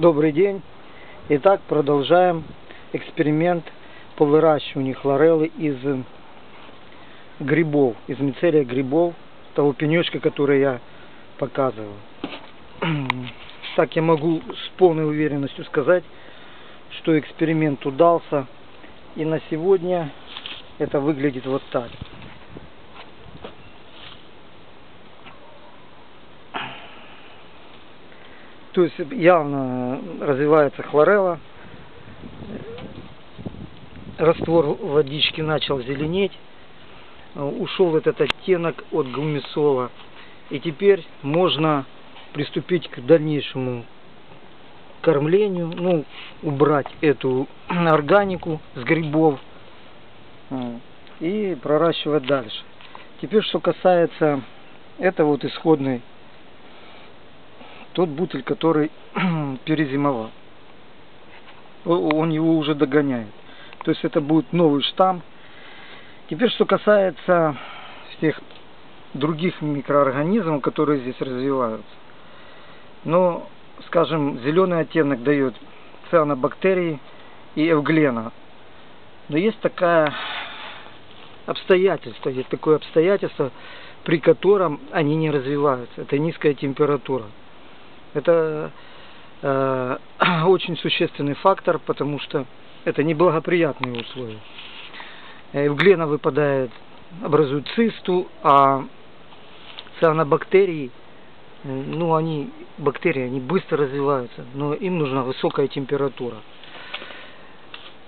Добрый день. Итак, продолжаем эксперимент по выращиванию хлореллы из грибов, из мицелия грибов, того пенечка, который я показывал. Так я могу с полной уверенностью сказать, что эксперимент удался. И на сегодня это выглядит вот так. То есть явно развивается хлорелла. Раствор водички начал зеленеть. Ушел этот оттенок от гумисола. И теперь можно приступить к дальнейшему кормлению. Ну, убрать эту органику с грибов. И проращивать дальше. Теперь, что касается это вот исходной тот бутыль, который перезимовал. Он его уже догоняет. То есть это будет новый штамм. Теперь, что касается всех других микроорганизмов, которые здесь развиваются. Но, скажем, зеленый оттенок дает цианобактерии и эвглена. Но есть такая обстоятельство, есть такое обстоятельство, при котором они не развиваются. Это низкая температура. Это э, очень существенный фактор, потому что это неблагоприятные условия. Эвглена выпадает, образует цисту, а цианобактерии, э, ну они, бактерии, они быстро развиваются, но им нужна высокая температура.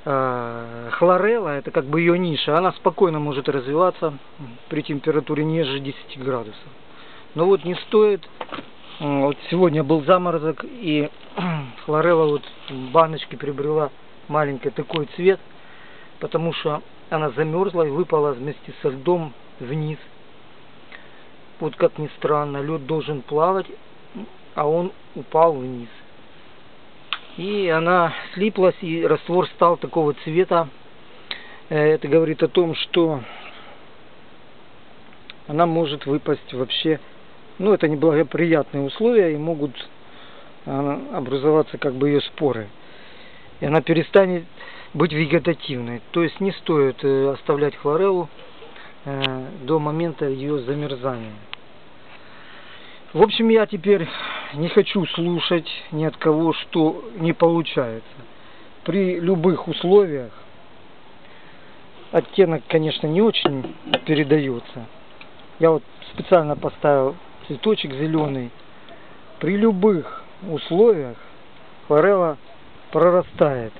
Э, хлорелла, это как бы ее ниша, она спокойно может развиваться при температуре ниже 10 градусов. Но вот не стоит вот сегодня был заморозок, и хлорелла вот в баночке приобрела маленький такой цвет, потому что она замерзла и выпала вместе со льдом вниз. Вот как ни странно, лед должен плавать, а он упал вниз. И она слиплась, и раствор стал такого цвета. Э, это говорит о том, что она может выпасть вообще ну, это неблагоприятные условия и могут а, образоваться как бы ее споры. И она перестанет быть вегетативной. То есть не стоит э, оставлять хлореллу э, до момента ее замерзания. В общем, я теперь не хочу слушать ни от кого, что не получается. При любых условиях оттенок, конечно, не очень передается. Я вот специально поставил цветочек зеленый. При любых условиях форелла прорастает.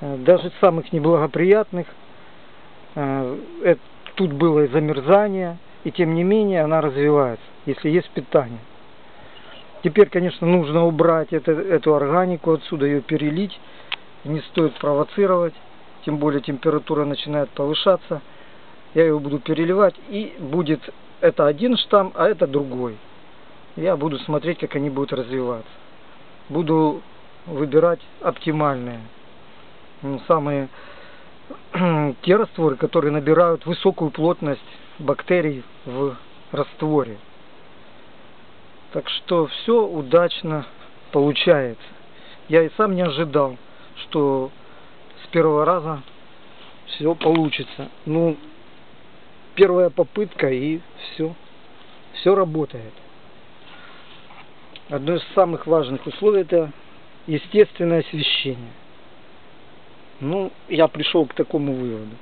Э, даже самых неблагоприятных. Э, тут было и замерзание, и тем не менее она развивается, если есть питание. Теперь, конечно, нужно убрать эту органику отсюда, ее перелить. Не стоит провоцировать, тем более температура начинает повышаться. Я ее буду переливать и будет это один штамм, а это другой. Я буду смотреть, как они будут развиваться. Буду выбирать оптимальные. Ну, самые те растворы, которые набирают высокую плотность бактерий в растворе. Так что все удачно получается. Я и сам не ожидал, что с первого раза все получится. Ну, первая попытка и все. Все работает. Одно из самых важных условий это естественное освещение. Ну, я пришел к такому выводу.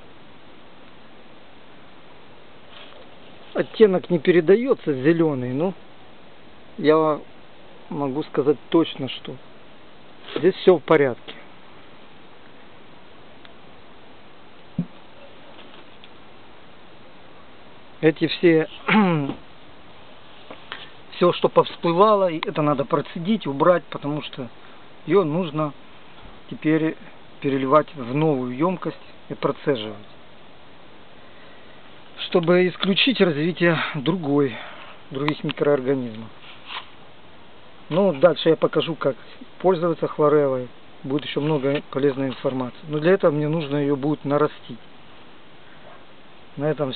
Оттенок не передается зеленый, но я могу сказать точно, что здесь все в порядке. Эти все все, что повсплывало, это надо процедить, убрать, потому что ее нужно теперь переливать в новую емкость и процеживать. Чтобы исключить развитие другой, других микроорганизмов. Ну, дальше я покажу, как пользоваться хлореллой. Будет еще много полезной информации. Но для этого мне нужно ее будет нарастить. На этом